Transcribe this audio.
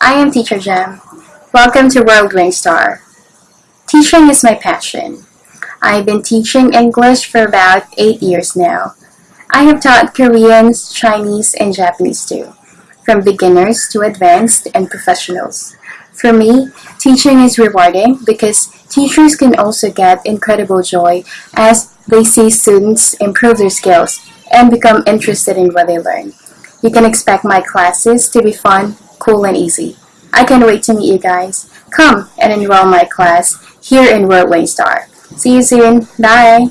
I am Teacher Jem. Welcome to World Star. Teaching is my passion. I've been teaching English for about 8 years now. I have taught Koreans, Chinese, and Japanese too, from beginners to advanced and professionals. For me, teaching is rewarding because teachers can also get incredible joy as they see students improve their skills and become interested in what they learn. You can expect my classes to be fun, cool, and easy. I can't wait to meet you guys. Come and enroll my class here in World Star. See you soon. Bye.